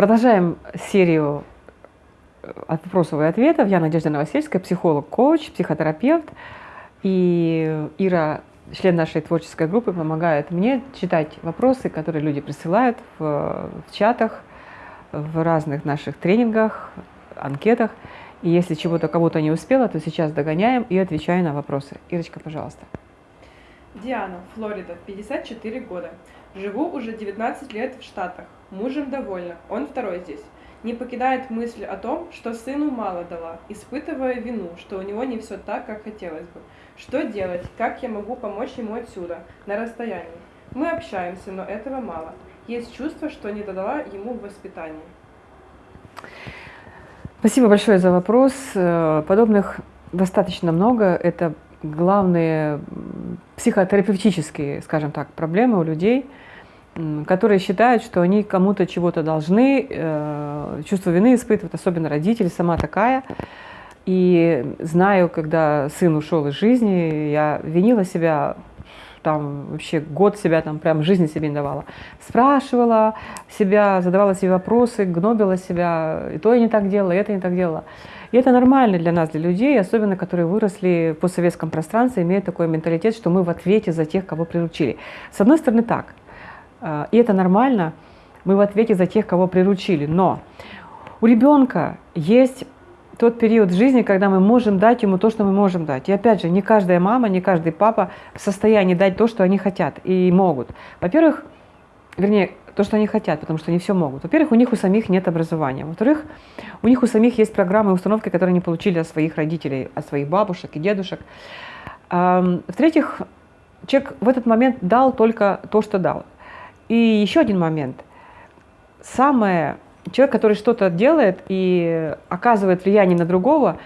Продолжаем серию э, вопросов и ответов. Я Надежда Новосельская, психолог, коуч, психотерапевт. И Ира, член нашей творческой группы, помогает мне читать вопросы, которые люди присылают в, в чатах, в разных наших тренингах, анкетах. И если чего-то кого-то не успела, то сейчас догоняем и отвечаю на вопросы. Ирочка, пожалуйста. Диана, Флорида, 54 года. Живу уже 19 лет в Штатах. Мужем довольна, он второй здесь. Не покидает мысль о том, что сыну мало дала, испытывая вину, что у него не все так, как хотелось бы. Что делать? Как я могу помочь ему отсюда, на расстоянии? Мы общаемся, но этого мало. Есть чувство, что не додала ему в воспитании. Спасибо большое за вопрос. Э, подобных достаточно много. Это главные психотерапевтические, скажем так, проблемы у людей, которые считают, что они кому-то чего-то должны, э, чувство вины испытывают, особенно родители, сама такая. И знаю, когда сын ушел из жизни, я винила себя там вообще год себя там прям жизни себе не давала. Спрашивала себя, задавала себе вопросы, гнобила себя, и то я не так делала, и это не так делала. И это нормально для нас, для людей, особенно которые выросли в постсоветском пространстве, имеют такой менталитет, что мы в ответе за тех, кого приручили. С одной стороны так, а, и это нормально, мы в ответе за тех, кого приручили, но у ребенка есть тот период жизни, когда мы можем дать ему то, что мы можем дать. И опять же, не каждая мама, не каждый папа в состоянии дать то, что они хотят и могут. Во-первых, вернее, то, что они хотят, потому что они все могут. Во-первых, у них у самих нет образования. Во-вторых, у них у самих есть программы и установки, которые они получили от своих родителей, от своих бабушек и дедушек. В-третьих, человек в этот момент дал только то, что дал. И еще один момент. Самое человек, который что-то делает и оказывает влияние на другого,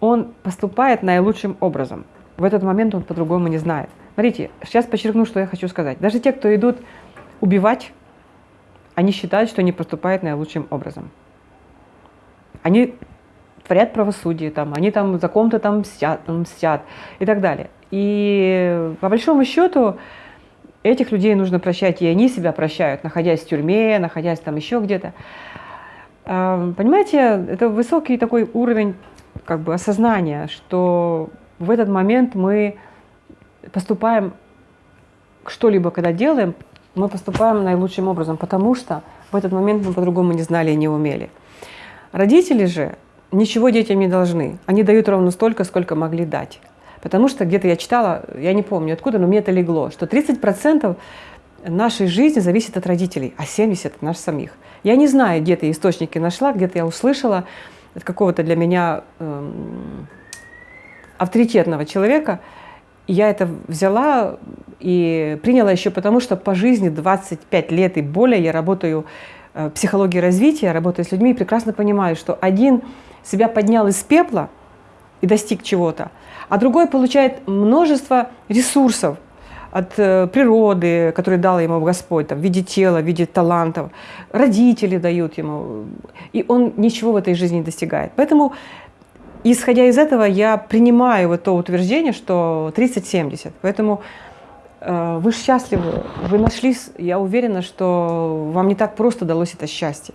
он поступает наилучшим образом. В этот момент он по-другому не знает. Смотрите, сейчас подчеркну, что я хочу сказать. Даже те, кто идут убивать, они считают, что они поступают наилучшим образом. Они творят правосудие, там, они там за ком-то там мстят, мстят и так далее. И по большому счету Этих людей нужно прощать, и они себя прощают, находясь в тюрьме, находясь там еще где-то. Понимаете, это высокий такой уровень как бы осознания, что в этот момент мы поступаем, что-либо когда делаем, мы поступаем наилучшим образом, потому что в этот момент мы по-другому не знали и не умели. Родители же ничего детям не должны. Они дают ровно столько, сколько могли дать. Потому что где-то я читала, я не помню откуда, но мне это легло, что 30% нашей жизни зависит от родителей, а 70% от нас самих. Я не знаю, где то источники нашла, где-то я услышала от какого-то для меня эм, авторитетного человека. я это взяла и приняла еще потому, что по жизни 25 лет и более я работаю э, в психологии развития, работаю с людьми и прекрасно понимаю, что один себя поднял из пепла и достиг чего-то, а другой получает множество ресурсов от э, природы, которые дал ему Господь, там, в виде тела, в виде талантов, родители дают ему, и он ничего в этой жизни не достигает. Поэтому, исходя из этого, я принимаю вот то утверждение, что 30-70. Поэтому вы счастливы, вы нашли, я уверена, что вам не так просто далось это счастье.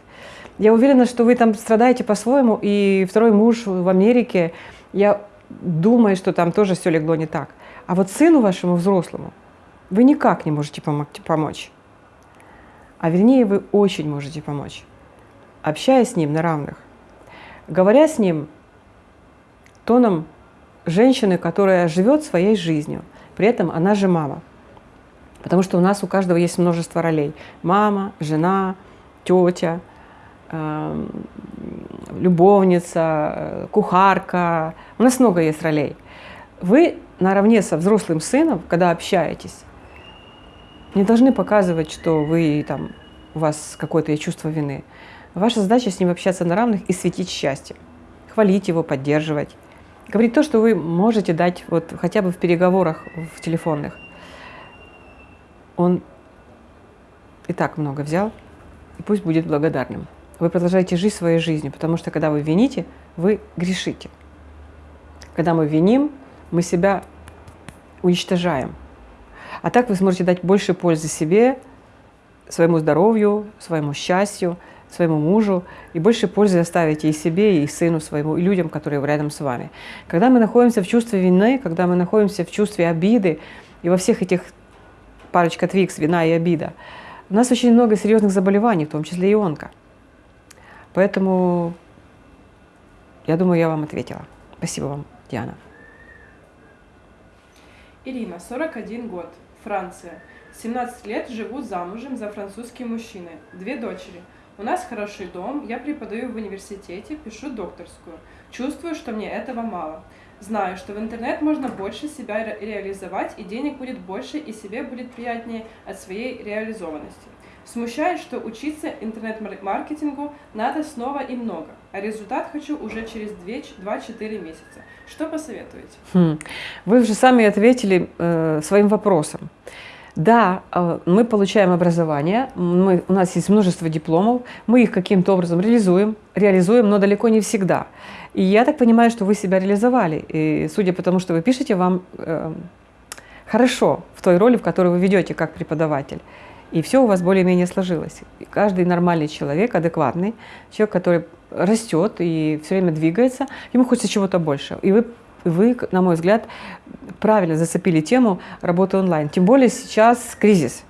Я уверена, что вы там страдаете по-своему, и второй муж в Америке, я думает, что там тоже все легло не так. А вот сыну вашему взрослому вы никак не можете помочь. А вернее, вы очень можете помочь, общаясь с ним на равных, говоря с ним тоном женщины, которая живет своей жизнью, при этом она же мама. Потому что у нас у каждого есть множество ролей. Мама, жена, тетя, Эм, любовница, э, кухарка. У нас много есть ролей. Вы наравне со взрослым сыном, когда общаетесь, не должны показывать, что вы там, у вас какое-то чувство вины. Ваша задача с ним общаться на равных и светить счастье. Хвалить его, поддерживать. Говорить то, что вы можете дать вот хотя бы в переговорах в телефонных. Он и так много взял, и пусть будет благодарным. Вы продолжаете жить своей жизнью, потому что когда вы вините, вы грешите. Когда мы виним, мы себя уничтожаем. А так вы сможете дать больше пользы себе своему здоровью, своему счастью, своему мужу, и больше пользы оставите и себе, и сыну своему, и людям, которые рядом с вами. Когда мы находимся в чувстве вины, когда мы находимся в чувстве обиды, и во всех этих парочка твикс, вина и обида, у нас очень много серьезных заболеваний, в том числе и онко. Поэтому я думаю, я вам ответила. Спасибо вам, Диана. Ирина, 41 год, Франция. 17 лет живу замужем за французским мужчиной. Две дочери. У нас хороший дом, я преподаю в университете, пишу докторскую. Чувствую, что мне этого мало. Знаю, что в интернет можно больше себя ре реализовать, и денег будет больше, и себе будет приятнее от своей реализованности. Смущает, что учиться интернет-маркетингу надо снова и много, а результат хочу уже через 2-4 месяца. Что посоветуете? Хм. Вы уже сами ответили э, своим вопросом. Да, э, мы получаем образование, мы, у нас есть множество дипломов, мы их каким-то образом реализуем, реализуем, но далеко не всегда. И я так понимаю, что вы себя реализовали. И судя по тому, что вы пишете, вам э, хорошо в той роли, в которой вы ведете как преподаватель. И все у вас более-менее сложилось. И каждый нормальный человек, адекватный, человек, который растет и все время двигается, ему хочется чего-то больше. И вы вы, на мой взгляд, правильно зацепили тему работы онлайн. Тем более сейчас кризис.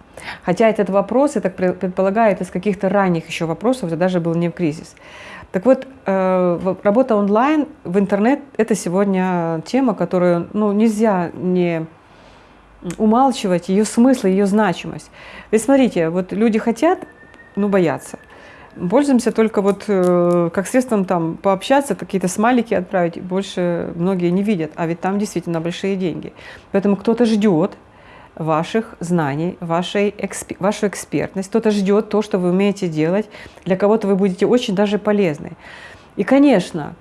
Хотя этот вопрос, я так предполагаю, из каких-то ранних еще вопросов, это даже был не в кризис. Так вот, э, работа онлайн в интернет – это сегодня тема, которую ну, нельзя не умалчивать, ее смысл, ее значимость. Ведь смотрите, вот люди хотят, ну, боятся – Пользуемся только вот э, как средством там пообщаться, какие-то смайлики отправить, больше многие не видят, а ведь там действительно большие деньги. Поэтому кто-то ждет ваших знаний, вашей эксп... вашу экспертность, кто-то ждет то, что вы умеете делать, для кого-то вы будете очень даже полезны. И, конечно,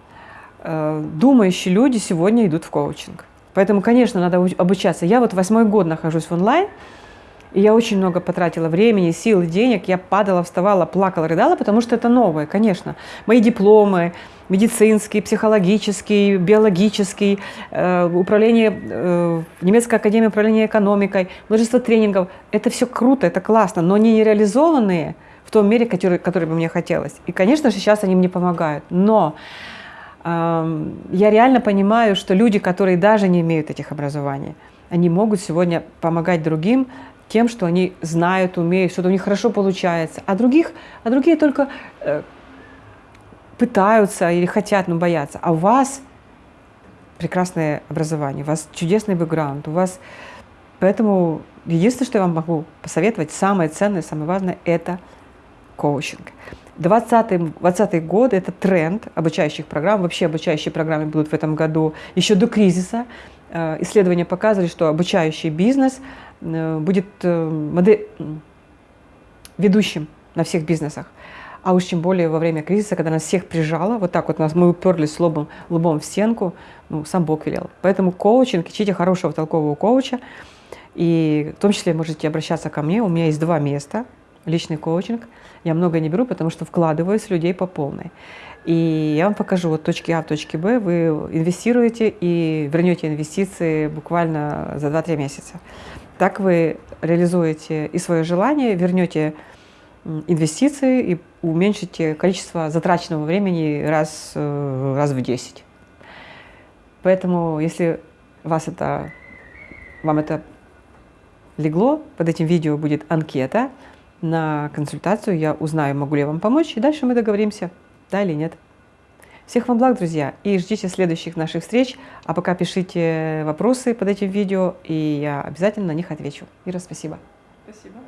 э, думающие люди сегодня идут в коучинг. Поэтому, конечно, надо обучаться. Я вот восьмой год нахожусь в онлайн, и я очень много потратила времени, сил, денег. Я падала, вставала, плакала, рыдала, потому что это новое, конечно. Мои дипломы, медицинский, психологический, биологический, э, управление, э, немецкая академия управления экономикой, множество тренингов. Это все круто, это классно, но они не реализованные в том мере, который, который бы мне хотелось. И, конечно же, сейчас они мне помогают. Но э, я реально понимаю, что люди, которые даже не имеют этих образований, они могут сегодня помогать другим тем, что они знают, умеют, что-то у них хорошо получается, а других, а другие только э, пытаются или хотят, но боятся. А у вас прекрасное образование, у вас чудесный бэкграунд, у вас... Поэтому единственное, что я вам могу посоветовать, самое ценное, самое важное, это коучинг. 2020 20 год – это тренд обучающих программ. Вообще обучающие программы будут в этом году еще до кризиса. Э, исследования показывали, что обучающий бизнес Э, будет э, модель, ведущим на всех бизнесах. А уж тем более во время кризиса, когда нас всех прижало, вот так вот нас, мы уперлись лобом, лбом в стенку, ну, сам Бог велел. Поэтому коучинг, ищите хорошего толкового коуча, и в том числе можете обращаться ко мне, у меня есть два места, личный коучинг. Я много не беру, потому что вкладываюсь в людей по полной. И я вам покажу вот точки А, точки Б, вы инвестируете и вернете инвестиции буквально за 2-3 месяца. Так вы реализуете и свое желание, вернете инвестиции и уменьшите количество затраченного времени раз, э, раз в 10. Поэтому, если вас это, вам это легло, под этим видео будет анкета на консультацию, я узнаю, могу ли я вам помочь, и дальше мы договоримся, да или нет. Всех вам благ, друзья, и ждите следующих наших встреч. А пока пишите вопросы под этим видео, и я обязательно на них отвечу. Ира, спасибо. Спасибо.